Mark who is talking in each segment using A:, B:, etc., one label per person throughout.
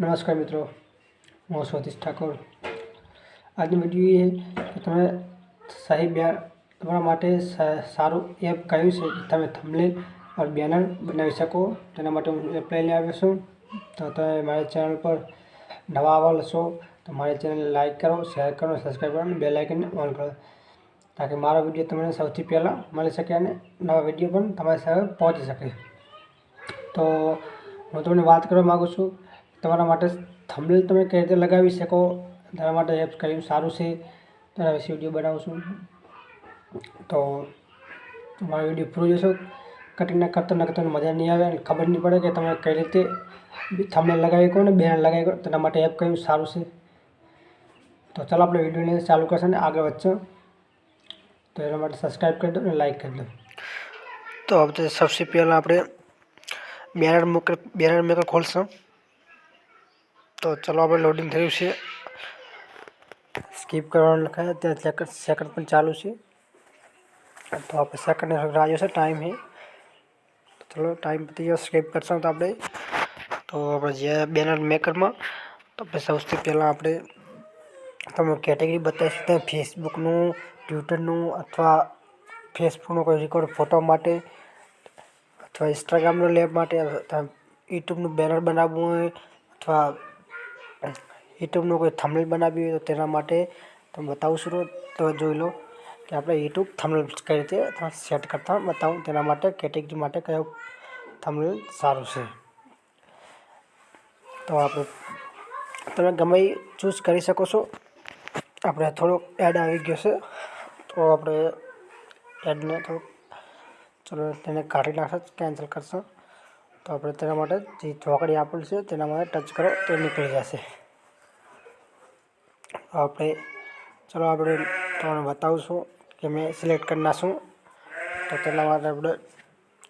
A: નમસ્કાર મિત્રો, હું સ્વતીશ ઠાકોર. આજની વીડિયો એ કે તમે સાહેબ તમારા માટે સારું એપ કયું છે? તમે થંબનેલ और બેનર બનાવી શકો. તેના માટે હું એપ લઈને આવ્યો છું. તો તમે મારી ચેનલ પર નવા આવેલ લશો તો મારી ચેનલ લાઇક કરો શેર કરો સબસ્ક્રાઈબ કરો અને બે લાઇકને ઓન કરો. તાકી મારો વીડિયો તમને સૌથી પહેલાં મળી શકે અને નવા વીડિયો પણ તમારી સાથે પહોંચી શકે. તો હું તમને વાત કરવા માગું છું તમારા માટે થંબનેલ તમે કઈ રીતે લગાવી શકો તેના માટે એપ્સ કયું સારું છે. તેના વિશે વીડિયો બનાવું છું. તો તમારો વીડિયો પૂરો જોશો. કટિંગના કરતા ના કરતા મજા નહીં આવે અને ખબર નહીં પડે કે તમે કઈ રીતે થંબનેલ લગાવી કહો ને બેનર લગાવી કહો તેના માટે એપ કયું સારું છે. તો ચાલો આપણે વિડીયોને ચાલુ કરશે ને આગળ વધશે. તો એના માટે સબસ્ક્રાઈબ કરી દો અને લાઈક કરી દો. તો હવે સૌથી પહેલાં આપણે બેનર મેકર બેનર મેકર ખોલશું. તો ચલો આપણે લોડિંગ થયું છે. સ્કીપ કરવાનું લખાય. ત્યાં સેકન્ડ સેકન્ડ પણ ચાલુ છે. તો આપણે સેકન્ડ રાહ છે ટાઈમ એ ચલો ટાઈમ ગયો. સ્કીપ કરશું તો આપણે. તો આપણે જે બેનર મેકરમાં તો આપણે સૌથી પહેલાં આપણે તમે કેટેગરી બતાવીશું. ત્યાં ફેસબુકનું ટ્વિટરનું અથવા ફેસબુકનો કોઈ રેકોર્ડ ફોટો માટે અથવા ઇન્સ્ટાગ્રામનો લેબ માટે યુટ્યુબનું બેનર બનાવવું હોય અથવા યુટ્યુબનું કોઈ થંબનેલ બનાવી હોય તો તેના માટે તમે બતાવું છું તો જોઈ લો કે આપણે યુટ્યુબ થંબનેલ કઈ રીતે સેટ કરતા બતાવું તેના માટે, કેટેગરી માટે કયો થંબનેલ સારું છે. તો આપણે તમે ગમે ચૂઝ કરી શકો છો. આપણે થોડોક એડ આવી ગયો છે. તો આપણે એડને થોડુંક ચલો તેને કાઢી નાખશે, કેન્સલ કરશો. તો આપણે તેના માટે જે ચોકડી આપેલ છે તેના માટે ટચ કરો, તો નીકળી જશે. આપણે ચલો આપણે તમને બતાવશું કે મેં સિલેક્ટ કરી નાખશું. તો તેના માટે આપણે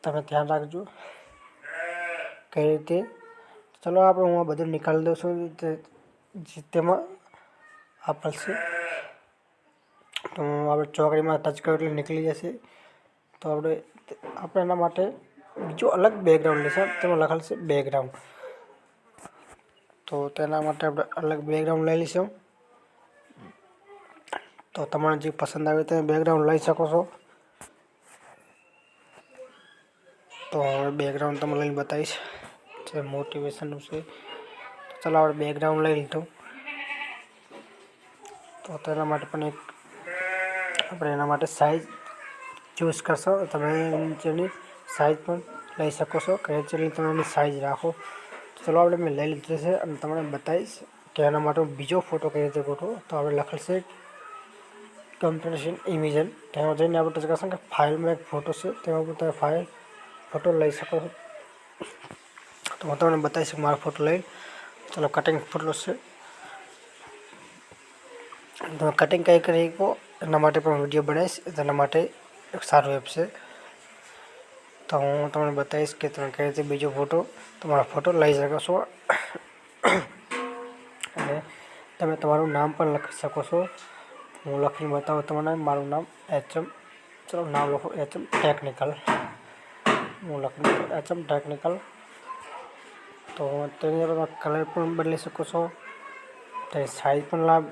A: તમે ધ્યાન રાખજો કઈ રીતે. ચલો આપણે હું આ બધું નીકાળી દઉં છું. તેમાં આપશે તો આપણે ચોકડીમાં ટચ કરો એટલે નીકળી જશે. તો આપણે આપણે એના માટે બીજું અલગ બેકગ્રાઉન્ડ લેશે. તેમાં લખેલ છે બેકગ્રાઉન્ડ તો તેના માટે આપણે અલગ બેકગ્રાઉન્ડ લઈ લઈશું. તો તમને જે પસંદ આવે તમે બેકગ્રાઉન્ડ લઈ શકો છો. તો હવે બેકગ્રાઉન્ડ તમને લઈને બતાવીશ જે મોટિવેશનનું છે. ચાલો આપણે બેકગ્રાઉન્ડ લઈ લીધું. તો તેના માટે પણ એક આપણે એના માટે સાઇઝ ચૂઝ કરશો. તમે નીચેની સાઇઝ પણ લઈ શકો છો. કે જેટલી તમે એની સાઇઝ રાખો ચલો આપણે મેં લઈ લીધું છે અને તમને બતાવીશ કે એના માટે બીજો ફોટો કઈ રીતે ગોઠવો. તો આપણે લખેલ છે કમ્પ્રેશન ઇમેજન તેમાં જઈને આપણે ટચ કરશું કે ફાઇલમાં એક ફોટો છે તેમાં પણ તમે ફાઇલ ફોટો લઈ શકો છો તો હું તમને બતાવીશ મારો ફોટો લઈ ચલો કટિંગ ફોટો છે તમે કટિંગ કઈ કરી શકો એના માટે પણ વીડિયો બનાવીશ તેના માટે એક સારું એપ છે તો હું તમને બતાવીશ કે તમે કઈ રીતે બીજો ફોટો તમારો ફોટો લઈ શકો છો અને તમે તમારું નામ પણ લખી શકો છો હું લખીને બતાવું તમને. મારું નામ એચએમ, ચલો નામ લખો, એચએમ ટેકનિકલ. હું લખીને એચએમ ટેકનિકલ. તો તેની અંદર કલર પણ બદલી શકો છો. તેની સાઇઝ પણ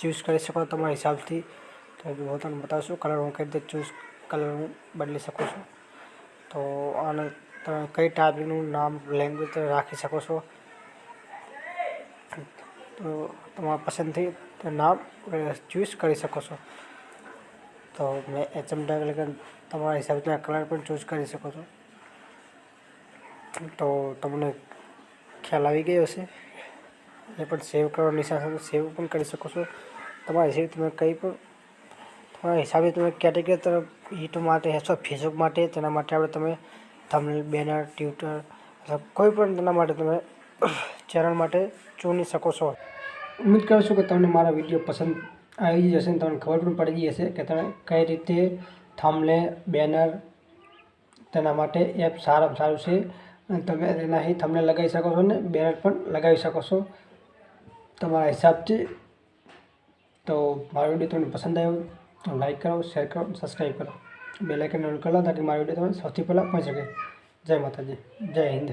A: ચૂઝ કરી શકો તમારા હિસાબથી. તો હું તમને બતાવશું કલર હું કઈ રીતે ચૂઝ કલર હું બદલી શકું છું. તો આને તમે કઈ ટાઈપનું નામ લેંગ્વેજ રાખી શકો છો. તો તમારા પસંદથી નામ ચૂઝ કરી શકો છો. તો મેં એચએમ એટલે તમારા હિસાબથી કલર પણ ચૂઝ કરી શકો છો. તો તમને ખ્યાલ આવી ગયો હશે. એ પણ સેવ કરવાની નિશાન સેવ પણ કરી શકો છો. તમારા હિસાબે તમે કંઈ પણ તમારા હિસાબે તમે કેટેગરી તરફ યુટ્યુબ માટે અથવા ફેસબુક માટે તેના માટે આપણે તમે થંબનેલ બેનર ટ્વિટર અથવા કોઈ પણ તેના માટે તમે ચેનલ માટે ચૂની શકો છો. ઉમ્મીદ કરું છું કે તમને મારા વીડિયો પસંદ આવી જશે અને તમને ખબર પણ પડી જશે કે તમે કઈ રીતે થમલે બેનર તેના માટે એપ સારામાં સારું છે. અને તમે તેનાથી થમલે લગાવી શકો છો ને બેનર પણ લગાવી શકો છો. તમારા હિસાબથી તો મારો વીડિયો તમને પસંદ આવ્યો તો લાઈક કરો શેર કરો સબસ્ક્રાઈબ કરો. બે લાઇકન ઓન કરો તાકી મારો વીડિયો તમને સૌથી પહેલાં પહોંચી શકે. જય માતાજી, જય હિન્દ.